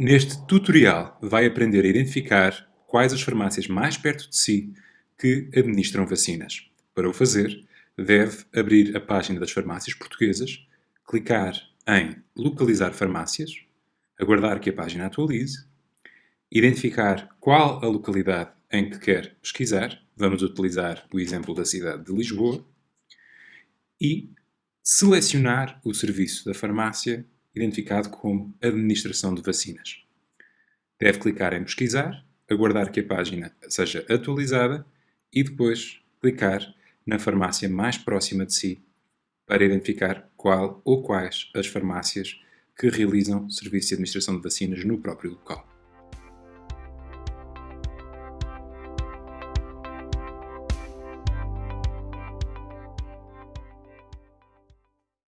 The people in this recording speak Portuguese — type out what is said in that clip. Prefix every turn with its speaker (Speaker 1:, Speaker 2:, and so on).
Speaker 1: Neste tutorial vai aprender a identificar quais as farmácias mais perto de si que administram vacinas. Para o fazer, deve abrir a página das farmácias portuguesas, clicar em Localizar farmácias, aguardar que a página atualize, identificar qual a localidade em que quer pesquisar, vamos utilizar o exemplo da cidade de Lisboa, e selecionar o serviço da farmácia identificado como Administração de Vacinas. Deve clicar em Pesquisar, aguardar que a página seja atualizada e depois clicar na farmácia mais próxima de si para identificar qual ou quais as farmácias que realizam serviço de administração de vacinas no próprio local.